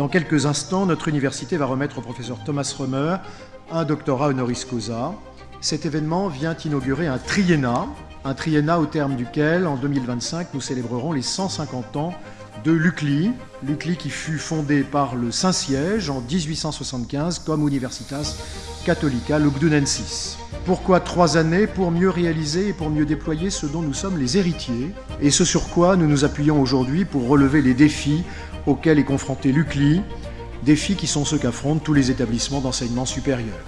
Dans quelques instants, notre université va remettre au professeur Thomas Römer un doctorat honoris causa. Cet événement vient inaugurer un triennat, un triennat au terme duquel, en 2025, nous célébrerons les 150 ans de l'UCLI, l'UCLI qui fut fondé par le Saint-Siège en 1875 comme Universitas Catholica Lugdunensis. Pourquoi trois années? Pour mieux réaliser et pour mieux déployer ce dont nous sommes les héritiers, et ce sur quoi nous nous appuyons aujourd'hui pour relever les défis auxquels est confronté l'UCLI, défis qui sont ceux qu'affrontent tous les établissements d'enseignement supérieur.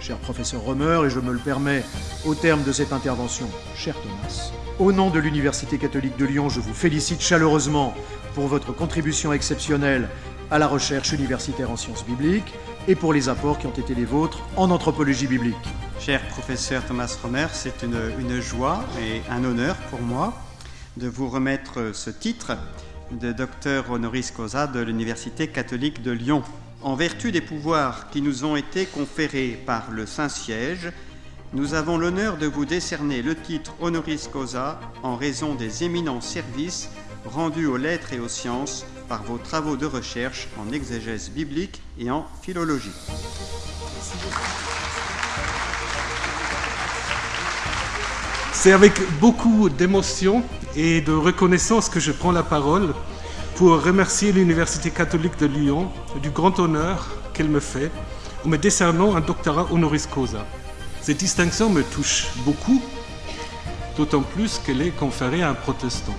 Cher professeur Romer, et je me le permets au terme de cette intervention, cher Thomas, au nom de l'Université catholique de Lyon, je vous félicite chaleureusement pour votre contribution exceptionnelle à la recherche universitaire en sciences bibliques et pour les apports qui ont été les vôtres en anthropologie biblique. Cher professeur Thomas Romer, c'est une, joie et un honneur pour moi de vous remettre ce titre de docteur honoris causa de l'Université catholique de Lyon. En vertu des pouvoirs qui nous ont été conférés par le Saint-Siège, nous avons l'honneur de vous décerner le titre honoris causa en raison des éminents services rendus aux lettres et aux sciences par vos travaux de recherche en exégèse biblique et en philologie. C'est avec beaucoup d'émotion et de reconnaissance que je prends la parole pour remercier l'Université catholique de Lyon du grand honneur qu'elle me fait en me décernant un doctorat honoris causa. Cette distinction me touche beaucoup, d'autant plus qu'elle est conférée à un protestant.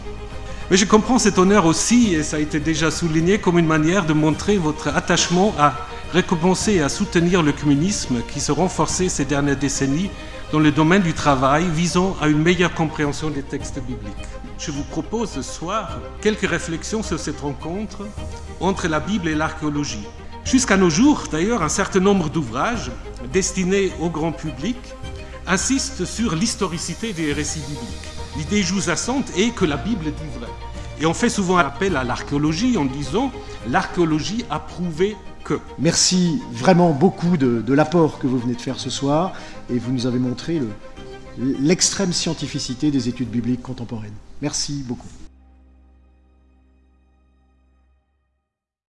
Mais je comprends cet honneur aussi, et ça a été déjà souligné, comme une manière de montrer votre attachement à récompenser et à soutenir le communisme qui se renforçait ces dernières décennies dans le domaine du travail visant à une meilleure compréhension des textes bibliques. Je vous propose ce soir quelques réflexions sur cette rencontre entre la Bible et l'archéologie. Jusqu'à nos jours, d'ailleurs, un certain nombre d'ouvrages destinés au grand public insistent sur l'historicité des récits bibliques. L'idée sous-jacente est que la Bible dit vrai. Et on fait souvent appel à l'archéologie en disant l'archéologie a prouvé que. Merci vraiment beaucoup de, de l'apport que vous venez de faire ce soir et vous nous avez montré l'extrême scientificité des études bibliques contemporaines. Merci beaucoup.